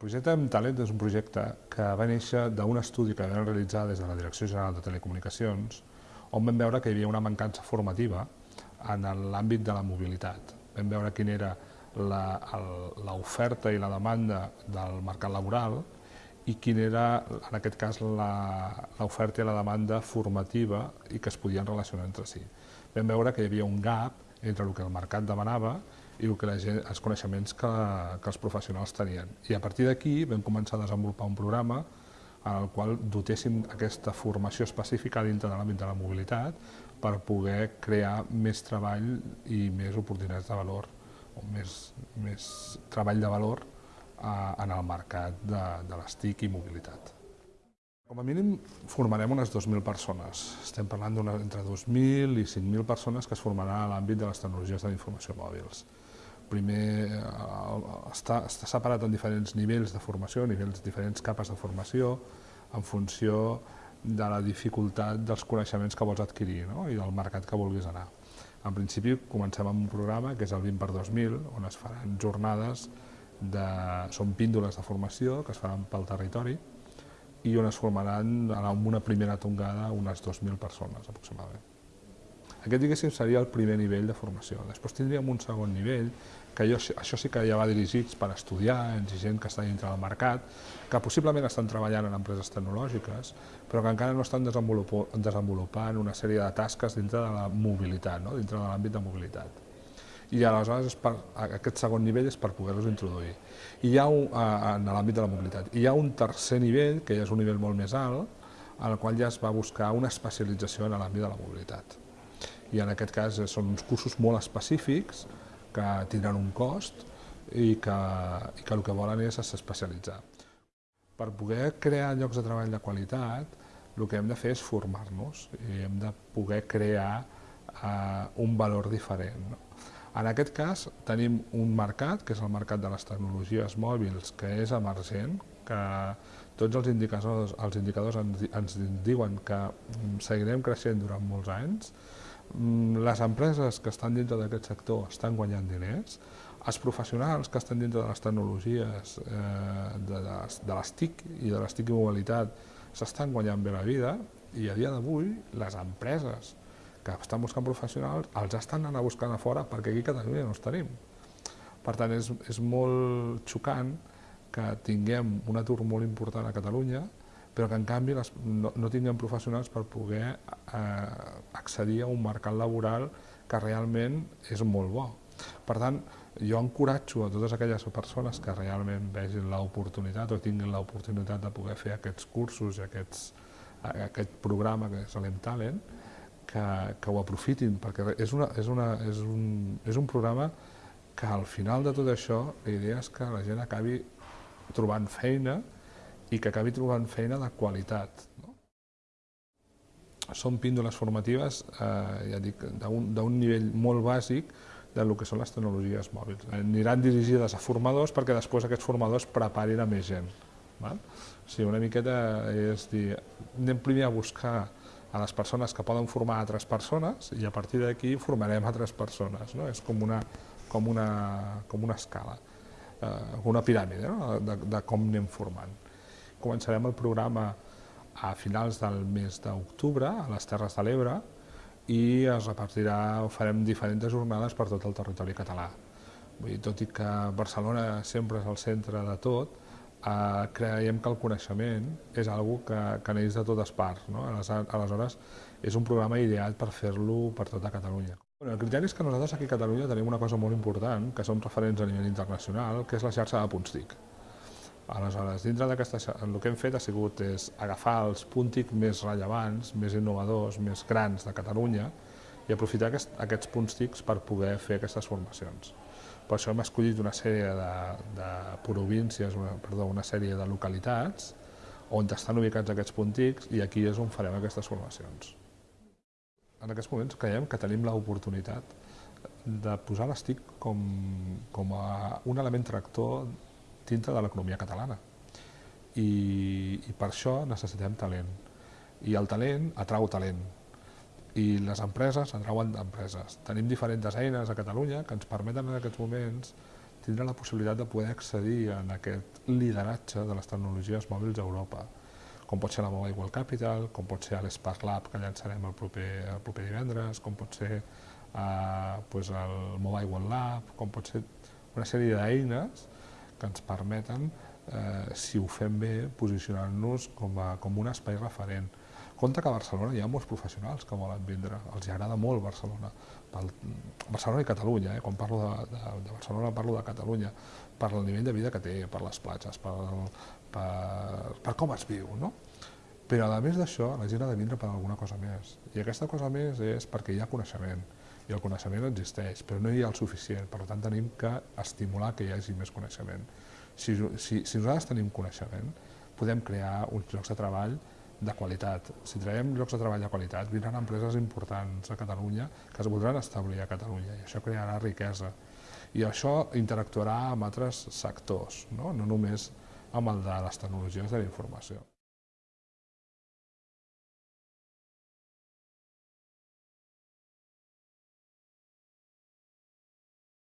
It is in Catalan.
El projecte Talent és un projecte que va néixer d'un estudi que vam realitzar des de la Direcció General de Telecomunicacions, on vam veure que hi havia una mancança formativa en l'àmbit de la mobilitat. Vam veure quina era l'oferta i la demanda del mercat laboral i quina era, en aquest cas, l'oferta i la demanda formativa i que es podien relacionar entre si. Vam veure que hi havia un gap entre el que el mercat demanava i el que la gent, els coneixements que, que els professionals tenien. I a partir d'aquí vam començar a desenvolupar un programa en el qual dotéssim aquesta formació específica dintre de l'àmbit de la mobilitat per poder crear més treball i més oportunitats de valor, o més, més treball de valor eh, en el mercat de, de les TIC i mobilitat. Com a mínim formarem unes 2.000 persones. Estem parlant d'entre 2.000 i 5.000 persones que es formaran a l'àmbit de les tecnologies de la informació mòbils. Primer eh, està, està separat en diferents nivells de formació, nivells, diferents capes de formació, en funció de la dificultat dels coneixements que vols adquirir no? i del mercat que vulguis anar. En principi comencem amb un programa que és el 20 per 2000, on es faran jornades, de, són píndoles de formació que es faran pel territori, i on es formaran en una primera tongada unes 2.000 persones aproximadament. Aquest, diguéssim, seria el primer nivell de formació. Després tindríem un segon nivell, que jo, això sí que ja va dirigits per estudiants i gent que està dintre del mercat, que possiblement estan treballant en empreses tecnològiques, però que encara no estan desenvolupant una sèrie de tasques dintre de la mobilitat, no? dintre de l'àmbit de mobilitat i aleshores per, aquest segon nivell és per poder-los introduir. I hi ha un, en l'àmbit de la mobilitat. Hi ha un tercer nivell, que ja és un nivell molt més alt, en el qual ja es va buscar una especialització en l'àmbit de la mobilitat. I en aquest cas són uns cursos molt específics que tindran un cost i que, i que el que volen és especialitzar. Per poder crear llocs de treball de qualitat, el que hem de fer és formar-nos i hem de poder crear eh, un valor diferent. No? En aquest cas tenim un mercat, que és el mercat de les tecnologies mòbils, que és emergent, que tots els indicadors, els indicadors ens, diuen que mm, seguirem creixent durant molts anys, mm, les empreses que estan dintre d'aquest sector estan guanyant diners, els professionals que estan dintre de les tecnologies eh, de, les, de les TIC i de les TIC i mobilitat s'estan guanyant bé la vida i a dia d'avui les empreses que estan buscant professionals, els estan anant a buscar a fora perquè aquí a Catalunya no els tenim. Per tant, és, és molt xocant que tinguem un atur molt important a Catalunya, però que en canvi les, no, no tinguem professionals per poder eh, accedir a un mercat laboral que realment és molt bo. Per tant, jo encoratjo a totes aquelles persones que realment vegin l'oportunitat o tinguin l'oportunitat de poder fer aquests cursos i aquests, aquest programa que és l'Em Talent, que, que ho aprofitin, perquè és, una, és, una, és, un, és un programa que al final de tot això la idea és que la gent acabi trobant feina i que acabi trobant feina de qualitat. No? Són píndoles formatives, eh, ja dic, d'un nivell molt bàsic del que són les tecnologies mòbils. Aniran dirigides a formadors perquè després aquests formadors preparin a més gent. Val? O sigui, una miqueta és dir, anem primer a buscar a les persones que poden formar altres persones i a partir d'aquí formarem altres persones. No? És com una, com una, com una escala, eh, una piràmide no? de, de com anem formant. Començarem el programa a finals del mes d'octubre a les Terres de l'Ebre i es repartirà, farem diferents jornades per tot el territori català. Vull dir, tot i que Barcelona sempre és el centre de tot, eh, creiem que el coneixement és algo que, que neix de totes parts. No? Aleshores, és un programa ideat per fer-lo per tota Catalunya. Bueno, el criteri és que nosaltres aquí a Catalunya tenim una cosa molt important, que som referents a nivell internacional, que és la xarxa de punts TIC. Aleshores, dintre d'aquesta el que hem fet ha sigut és agafar els punts TIC més rellevants, més innovadors, més grans de Catalunya i aprofitar aquest, aquests punts TIC per poder fer aquestes formacions. Per això hem escollit una sèrie de, de províncies, una, perdó, una sèrie de localitats on estan ubicats aquests puntics i aquí és on farem aquestes formacions. En aquests moments creiem que tenim l'oportunitat de posar les TIC com, com a un element tractor dintre de l'economia catalana. I, I per això necessitem talent. I el talent atrau talent i les empreses atrauen empreses. Tenim diferents eines a Catalunya que ens permeten en aquests moments tindrà la possibilitat de poder accedir en aquest lideratge de les tecnologies mòbils a Europa, com pot ser la Mobile World Capital, com pot ser l'Spark Lab que llançarem el proper, el proper divendres, com pot ser eh, pues el Mobile World Lab, com pot ser una sèrie d'eines que ens permeten, eh, si ho fem bé, posicionar-nos com, a, com un espai referent. Compte que a Barcelona hi ha molts professionals que volen vindre, els agrada molt Barcelona. Pel, Barcelona i Catalunya, eh? quan parlo de, de, de Barcelona parlo de Catalunya, per el nivell de vida que té, per les platges, per, per, per com es viu, no? Però a més d'això, la gent ha de vindre per alguna cosa més. I aquesta cosa més és perquè hi ha coneixement, i el coneixement existeix, però no hi ha el suficient, per tant tenim que estimular que hi hagi més coneixement. Si, si, si nosaltres tenim coneixement, podem crear uns llocs de treball de qualitat. Si traiem llocs de treball de qualitat, vindran empreses importants a Catalunya que es voldran establir a Catalunya i això crearà riquesa. I això interactuarà amb altres sectors, no, no només amb el de les tecnologies de la informació.